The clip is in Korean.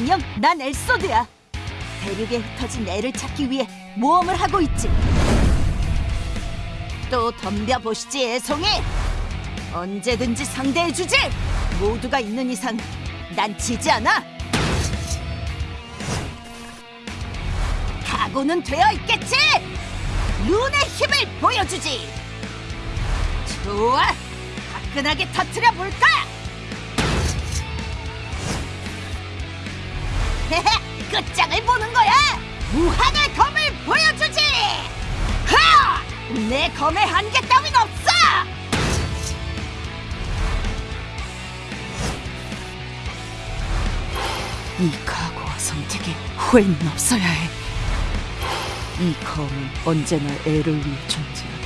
안녕, 난 엘소드야. 대륙에 흩어진 애를 찾기 위해 모험을 하고 있지. 또 덤벼 보시지, 애송이. 언제든지 상대해주지. 모두가 있는 이상 난 지지 않아. 각오는 되어 있겠지. 룬의 힘을 보여주지. 좋아, 화끈하게 터트려 볼까? 끝장을 보는 거야! 무한의 검을 보여주지! 하! 내 검의 한계 따윈 없어! 이 각오와 선택에 후회는 없어야 해. 이 검은 언제나 애를 위해 존재한다.